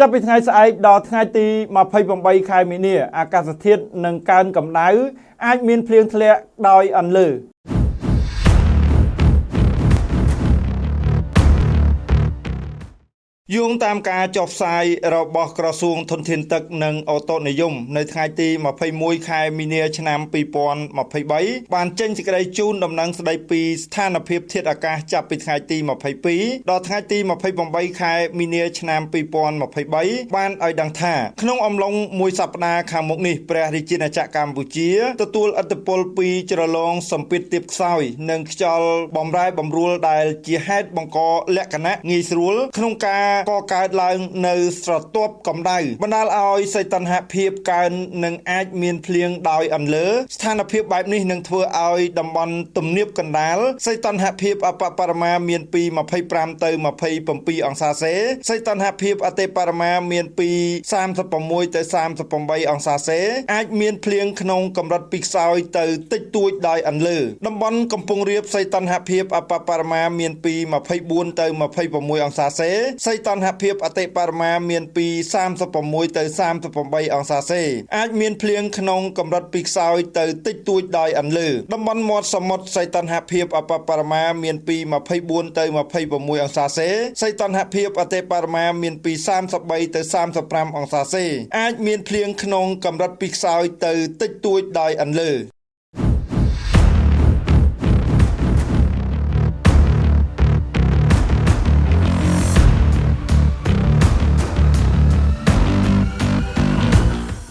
ចាប់ពីថ្ងៃស្អែកដល់ថ្ងៃទី28ខែមីនាអាកាសធាតុនឹងកើនកម្ដៅអាចមានភ្លៀងធ្លាក់ដោយអន្លើ យោងតាមការចុះផ្សាយរបស់ក្រសួងធនធានទឹកនិងអូតូនិយមនៅថ្ងៃទី21ខែមីនាឆ្នាំ2023បានចេញសេចក្តីជូនដំណឹងស្តីពីស្ថានភាពធាតុអាកាសចាប់ពីថ្ងៃទី22ដល់ថ្ងៃទី28ខែមីនាឆ្នាំ2023បានឲ្យដឹងថាក្នុងអំឡុងមួយសប្តាហ៍ខាងមុខនេះព្រះរាជាណាចក្រកម្ពុជាទទួលឥទ្ធិពលពីជ្រលងសម្ពាធទាបខ្សោយនិងខ្យល់បំរែបំរួលដែលជាហេតុបង្កលក្ខណៈងាយស្រួលក្នុងការកកើតឡើងនៅស្រទាប់កម្ដៅបណ្ដាលឲ្យសីតុណ្ហភាពកើននិងអាចមានភ្លៀងដោយអន្លើស្ថានភាពបែបនេះនឹងធ្វើឲ្យតំបន់ទំនាបកណ្ដាលសីតុណ្ហភាពអបបរមាមានពី25ទៅ27អង្សាសេសីតុណ្ហភាពអតិបរមាមានពី36ទៅ38អង្សាសេអាចមានភ្លៀងក្នុងកម្រិតពីខ្សោយទៅតិចតួចដោយអន្លើតំបន់កំពង់រាបសីតុណ្ហភាពអបបរមាមានពី24ទៅ26អង្សាសេសីតុណ្ហភាពអតិបរមាមានពី36ទៅ38អង្សាសេអាចមានភ្លៀងក្នុងកម្រិតពីខ្សោយទៅតិចតួចដោយអន្លើតំបន់មាត់សមុទ្រសីតុណ្ហភាពអបបរមាមានពី24ទៅ26អង្សាសេសីតុណ្ហភាពអតិបរមាមានពី33ទៅ35អង្សាសេអាចមានភ្លៀងក្នុងកម្រិតពីខ្សោយទៅតិចតួចដោយអន្លើ